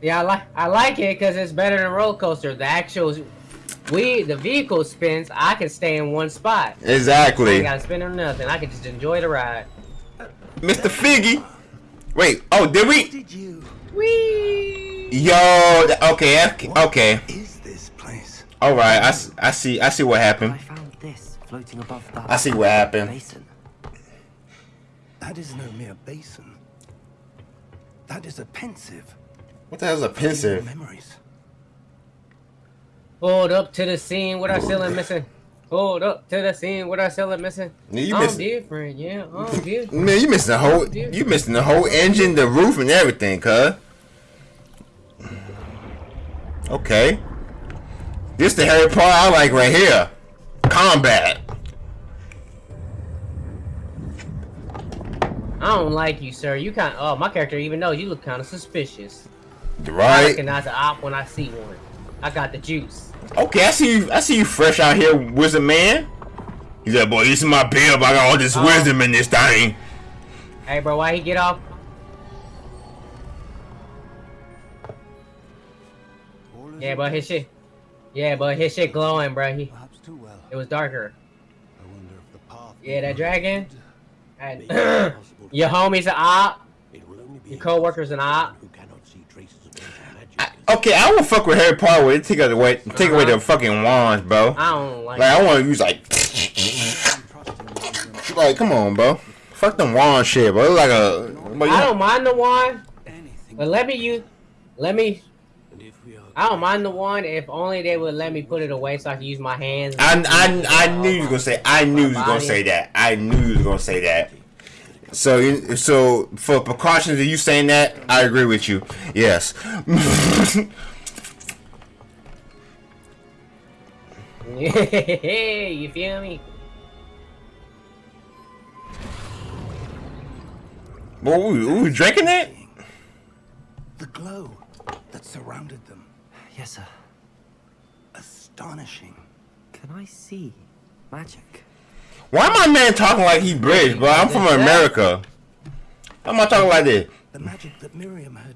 [SPEAKER 4] Yeah, I like. I like it because it's better than roller coaster. The actual, we the vehicle spins. I can stay in one spot. I
[SPEAKER 1] Exactly.
[SPEAKER 4] ain't gotta spin or nothing. I can just enjoy the ride.
[SPEAKER 1] Mr. Figgy. Wait. Oh, did we?
[SPEAKER 10] Did you?
[SPEAKER 4] Whee!
[SPEAKER 1] Yo. Okay. okay, Okay.
[SPEAKER 10] Is this place?
[SPEAKER 1] All right. I, I see. I see what happened.
[SPEAKER 6] Found this floating above that.
[SPEAKER 1] I see what happened.
[SPEAKER 6] Basin.
[SPEAKER 10] That is no mere basin. That is a Pensieve.
[SPEAKER 1] What the hell's a Pensieve?
[SPEAKER 10] Memories.
[SPEAKER 4] Hold up to the scene with our ceiling missing. Hold up to the scene with our ceiling missing.
[SPEAKER 1] Yeah, you
[SPEAKER 4] I'm
[SPEAKER 1] missing-
[SPEAKER 4] different, yeah. I'm different.
[SPEAKER 1] Man, you missing the whole. You missing the whole engine, the roof, and everything, cuz. Okay. This the Harry Potter I like right here. Combat.
[SPEAKER 4] I don't like you, sir. You kind oh, my character even knows you look kind of suspicious. I
[SPEAKER 1] Right.
[SPEAKER 4] recognize an op when I see one. I got the juice.
[SPEAKER 1] Okay, I see you. I see you fresh out here, wizard man. He's like, boy, this is my bib. I got all this
[SPEAKER 4] Oh.
[SPEAKER 1] wisdom in this thing.
[SPEAKER 4] Hey, bro, why he get off? Yeah, but his shit. Yeah, but his shit glowing, bro. He,
[SPEAKER 10] Perhaps too well.
[SPEAKER 4] It was darker.
[SPEAKER 10] I wonder if the path.
[SPEAKER 4] Yeah, that dragon. And
[SPEAKER 10] may be impossible to
[SPEAKER 4] your homie's an op.
[SPEAKER 10] It will only be
[SPEAKER 4] Your co-worker's an op.
[SPEAKER 10] who cannot see traces of
[SPEAKER 1] I,
[SPEAKER 10] magic.
[SPEAKER 1] okay, I will fuck with Harry Potter. With it. take away, take away
[SPEAKER 4] Uh-huh.
[SPEAKER 1] the fucking wands, bro.
[SPEAKER 4] I don't like.
[SPEAKER 1] Like I want to use like, like come on, bro. Fuck them wand shit, bro. It's like a. But
[SPEAKER 4] I don't mind the wand, but let me use. Let me.
[SPEAKER 10] And if we are
[SPEAKER 4] I don't mind the wand if only they would let me put it away so I can use my hands.
[SPEAKER 1] I, I, I knew you were gonna say. I knew you was gonna say that. I knew you were gonna say that. So, you- so for precautions are you saying that, I agree with you. Yes.
[SPEAKER 4] you feel me?
[SPEAKER 1] well, we, we was drinking that.
[SPEAKER 10] the glow that surrounded them,
[SPEAKER 6] Yes, sir.
[SPEAKER 10] astonishing.
[SPEAKER 6] Can I see magic?
[SPEAKER 1] Why my man talking like he British, bro? I'm from America. Why am I talking like this?
[SPEAKER 10] The magic that Miriam had.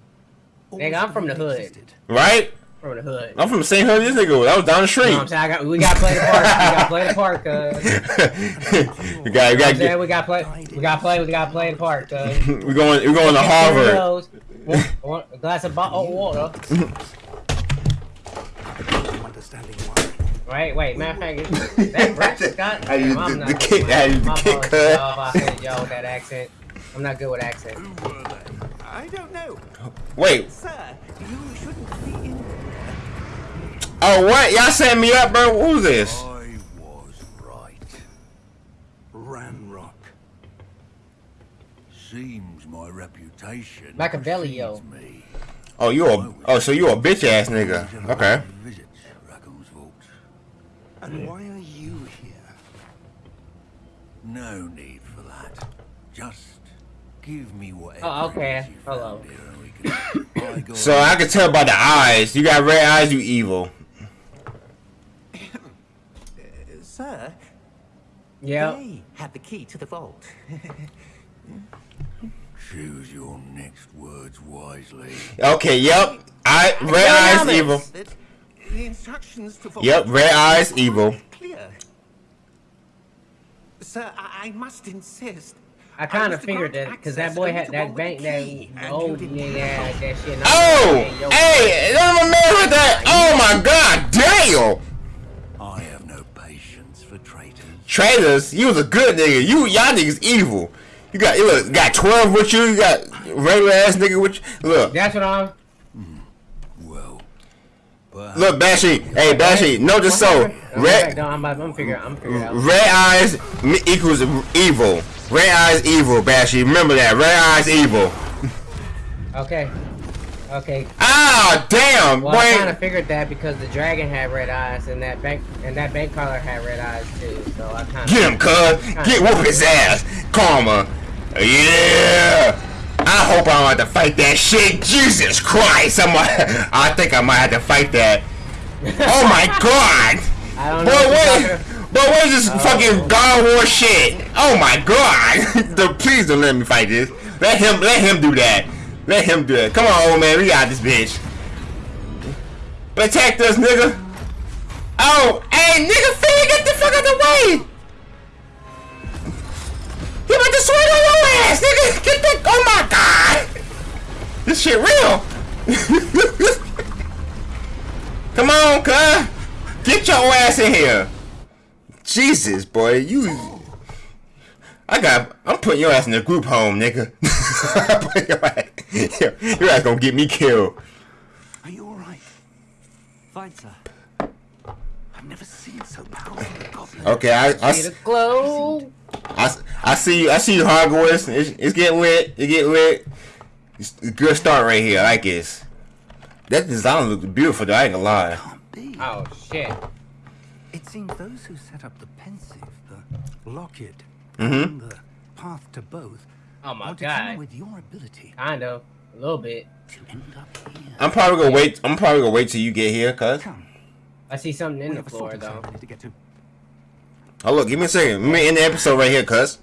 [SPEAKER 4] Nigga, I'm from the hood.
[SPEAKER 10] existed.
[SPEAKER 1] Right?
[SPEAKER 4] From the hood.
[SPEAKER 1] I'm from the same hood this nigga was. I was down the
[SPEAKER 4] You know
[SPEAKER 1] street.
[SPEAKER 4] what I'm saying? I got, we gotta play the part. We gotta play the part, cuz.
[SPEAKER 1] we got, we
[SPEAKER 4] You know what I'm
[SPEAKER 1] got,
[SPEAKER 4] saying? We gotta play. We gotta play. We gotta play the part, cuz.
[SPEAKER 1] we going, we're going to Harvard.
[SPEAKER 4] One, one, a glass of bottled oh, water.
[SPEAKER 10] No understanding why.
[SPEAKER 4] Right, wait, matter of fact, that British Scott?
[SPEAKER 1] I used
[SPEAKER 4] I'm
[SPEAKER 1] the-
[SPEAKER 4] not
[SPEAKER 1] the
[SPEAKER 4] good
[SPEAKER 1] kick-
[SPEAKER 4] with-
[SPEAKER 1] I used the kick cut.
[SPEAKER 4] y'all, I offended y'all with that accent. I'm not good with accents.
[SPEAKER 8] Who were they?
[SPEAKER 10] I don't know.
[SPEAKER 1] Wait.
[SPEAKER 10] Sir, you shouldn't be in.
[SPEAKER 1] Oh, what? Y'all set me up, bro. Who's this?
[SPEAKER 10] I was right. Ranrock.
[SPEAKER 8] Seems my reputation.
[SPEAKER 4] Machiavellio.
[SPEAKER 8] precedes Me.
[SPEAKER 1] Oh, you a, oh, so you a bitch ass nigga. Okay.
[SPEAKER 8] Visits Raccoon's
[SPEAKER 10] And why are you here?
[SPEAKER 8] No need for that. Just give me whatever.
[SPEAKER 4] Oh, okay.
[SPEAKER 8] it is you
[SPEAKER 4] Hello.
[SPEAKER 8] found here and we can-
[SPEAKER 1] So I can tell by the eyes. You got red eyes, you evil.
[SPEAKER 6] Sir,
[SPEAKER 4] Yeah.
[SPEAKER 6] they had the key to the vault.
[SPEAKER 8] Choose your next words wisely.
[SPEAKER 1] Okay, yep. I red eyes, evil.
[SPEAKER 6] The instructions to vault
[SPEAKER 1] Yep, red eyes, evil.
[SPEAKER 6] clear. Sir, I, I must insist.
[SPEAKER 4] I kind of figured that because that boy had that bank
[SPEAKER 7] with a
[SPEAKER 4] that
[SPEAKER 7] key, and
[SPEAKER 4] old
[SPEAKER 7] didn't
[SPEAKER 4] nigga that shit.
[SPEAKER 1] Oh,
[SPEAKER 4] was like, yo,
[SPEAKER 1] hey, I'm a man with that. Oh my god, damn.
[SPEAKER 8] I have no patience for traitors.
[SPEAKER 1] Traitors, you was a good nigga. You y'all niggas evil. You got you look, got twelve with you. You got regular ass nigga with you. Look,
[SPEAKER 4] That's what I'm.
[SPEAKER 1] Look, Bashy. Hey, Bashy. Notice so. Red
[SPEAKER 4] I'm, I'm, I'm figuring. I'm figuring out.
[SPEAKER 1] red eyes equals evil. Red eyes evil, Bashy. Remember that. Red eyes evil.
[SPEAKER 4] Okay. Okay.
[SPEAKER 1] Ah, damn,
[SPEAKER 4] Well, I kind of figured that because the dragon had red eyes and that bank and that bank caller had red eyes too. So I kind of.
[SPEAKER 1] Get him, cuz. Get whoop his ass. Karma. Yeah. I hope I don't have to fight that shit. Jesus Christ. I'm I think I might have to fight that. Oh my god.
[SPEAKER 4] I don't
[SPEAKER 1] Boy,
[SPEAKER 4] know. what?
[SPEAKER 1] But what is this fucking God War shit? Oh my god! the, please don't let me fight this. Let him, let him do that. Let him do it. Come on, old man, we got this bitch. Protect us, nigga. Oh, hey, nigga, Finn, get the fuck out of the way. He about to swing on your ass, nigga. Get that. Oh my god. This shit real. Come on, cuz. Get your ass in here. Jesus, boy, you. I got. I'm putting your ass in the group home, nigga. I'm putting your, ass, your ass gonna get me killed.
[SPEAKER 7] Are you all right?
[SPEAKER 6] Fine, sir.
[SPEAKER 7] I've never seen so powerful a goblin.
[SPEAKER 1] Okay, I, I,
[SPEAKER 4] See the glow.
[SPEAKER 1] I, I see you. I see you, Hogwarts. It's, it's getting lit. It get lit. It's a good start right here. I like this. That design looks beautiful, though. I ain't gonna lie.
[SPEAKER 7] Can't be.
[SPEAKER 4] Oh shit.
[SPEAKER 7] It seems those who set up the Pensieve, the locket,
[SPEAKER 1] Mhm.
[SPEAKER 7] and the path to both
[SPEAKER 4] Oh my
[SPEAKER 7] want to come
[SPEAKER 4] god.
[SPEAKER 7] with your ability
[SPEAKER 4] Kind of. A little bit.
[SPEAKER 7] to end up here.
[SPEAKER 1] I'm probably gonna wait. I'm probably gonna wait till you get here, cuz.
[SPEAKER 7] Come,
[SPEAKER 4] I see something in
[SPEAKER 7] we
[SPEAKER 4] the
[SPEAKER 7] have a
[SPEAKER 4] floor
[SPEAKER 7] sorting
[SPEAKER 4] though.
[SPEAKER 7] ceremony to get to.
[SPEAKER 1] Oh look, give me a second. Let me end the episode right here, cuz.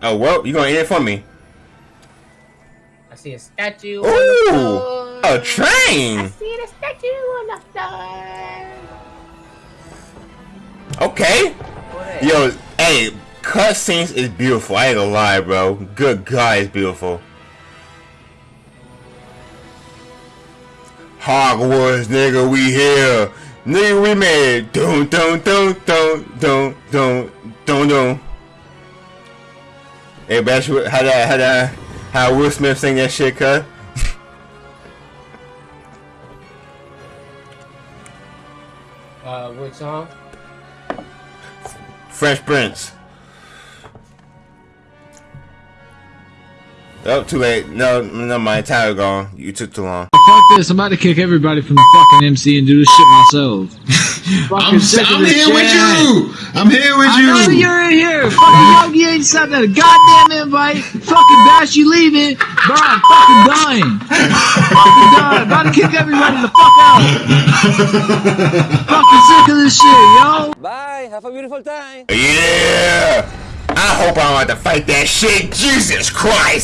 [SPEAKER 1] Oh well, you're gonna end it for me?
[SPEAKER 4] I see a statue. on the floor.
[SPEAKER 1] Ooh, a train.
[SPEAKER 4] I see the statue on the floor.
[SPEAKER 1] Okay.
[SPEAKER 4] What?
[SPEAKER 1] Yo, hey, cutscenes is beautiful. I ain't gonna lie, bro. Good God, it's beautiful. Hogwarts, nigga, we here. Nigga, we made it. Dun dun dun dun dun dun dun dun. Hey, Bash, how that, how that, how Will Smith sing that shit, cut?
[SPEAKER 4] Uh, which song?
[SPEAKER 1] Fresh Prince. Oh, too late. No, no, my entire gone. You took too long.
[SPEAKER 11] Fuck this, I'm about to kick everybody from the fucking MC and do this shit myself.
[SPEAKER 12] I'm, I'm
[SPEAKER 11] this
[SPEAKER 12] here with you. I'm here with
[SPEAKER 11] I know
[SPEAKER 12] you.
[SPEAKER 11] you're in here. Fucking Yogi ain't sent a goddamn invite. Fucking Bash, you leaving. Bro, I'm fucking dying. fucking dying. About to kick everybody the fuck out. fucking sick of this shit, yo.
[SPEAKER 2] Bye. Have a beautiful time.
[SPEAKER 1] Yeah! I hope I don't have to fight that shit. Jesus Christ!